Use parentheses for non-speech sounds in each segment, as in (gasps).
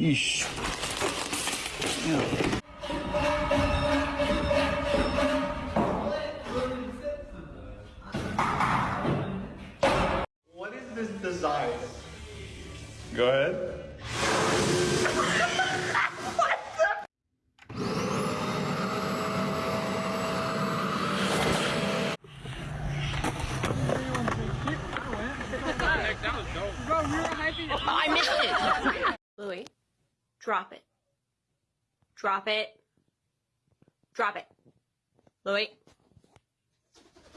Ixi. Drop it. Drop it. Drop it. Louis.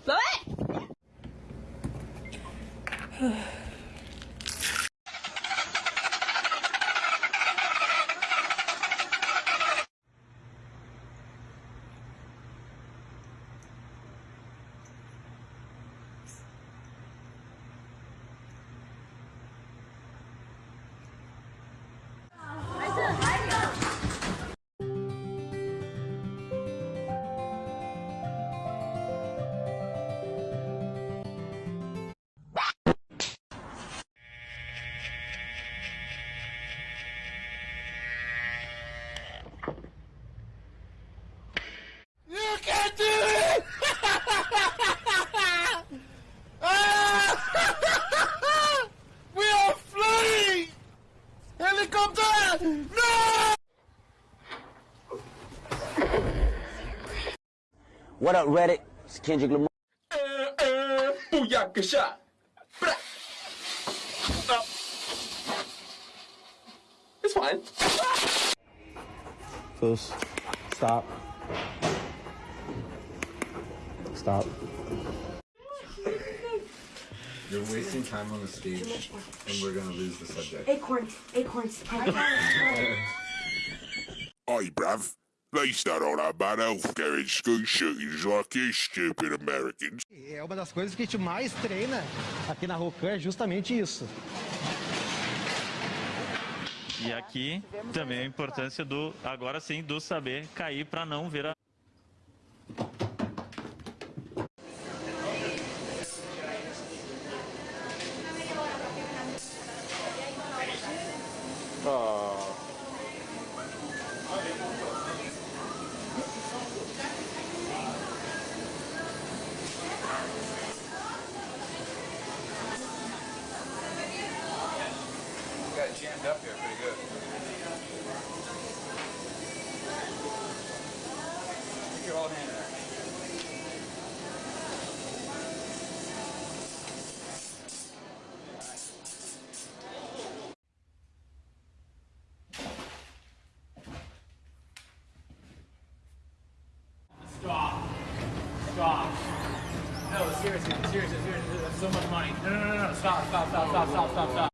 Louis! No! What up, Reddit? It's Kendrick Lamar. Booyakasha! Bra! Oh. It's fine. Close. Stop. Stop. You're wasting time on the stage, and we're gonna lose the subject. Acorns, acorns. Oi, bruv. I don't know about healthcare in school shootings like you stupid Americans. É uma das coisas que a gente mais treina aqui na Rocan é justamente isso. E aqui também a importância do, agora sim, do saber cair para não ver a. got up here pretty good. Stick your whole hand there. Stop. Stop. No, seriously, seriously, seriously, that's so much money. No, no, no, no, stop, stop, stop, stop, stop, stop, stop.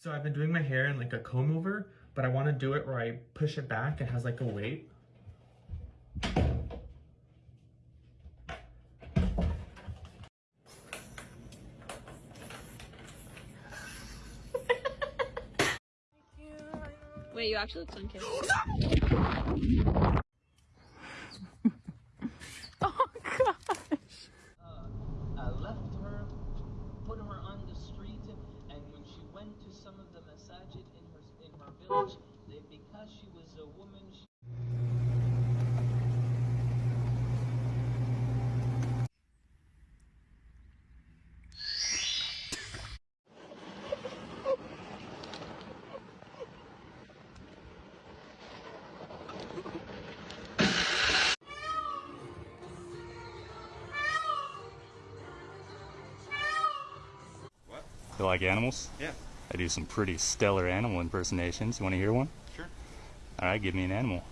So I've been doing my hair in like a comb over, but I want to do it where I push it back. It has like a weight. (laughs) Wait, you actually look sun (gasps) (laughs) kissed. uh, left her, put her on the street, and when she went to some of the masajid in her in her village, they, because she was a woman, she You like animals? Yeah. I do some pretty stellar animal impersonations. You want to hear one? Sure. All right, give me an animal.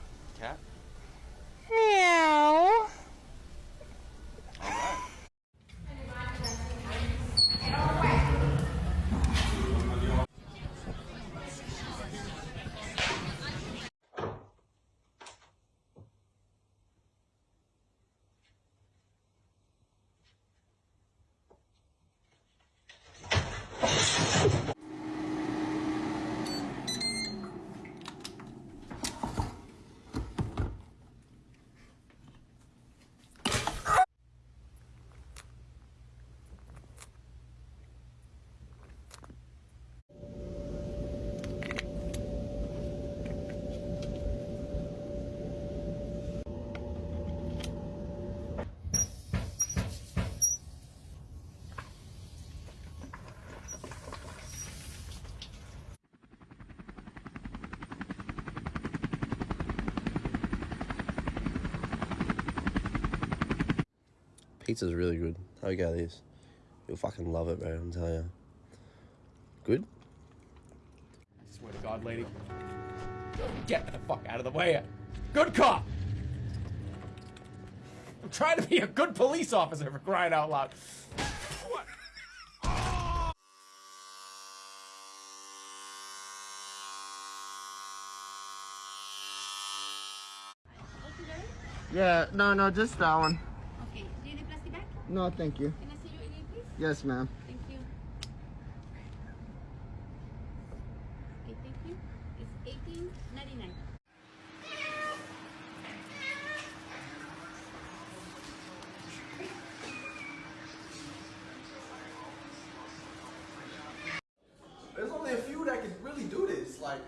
Pizza's really good. How you go this? You'll fucking love it, bro. I'm telling you. Good. I Swear to God, lady. Get the fuck out of the way. Good cop. I'm trying to be a good police officer for crying out loud. Yeah, no, no, just that one. Okay. Do you need plastic bag? No, thank you. Can I see your ID, please? Yes, ma'am. Thank you. Okay, thank you. It's eighteen ninety nine. There's only a few that can really do this. Like,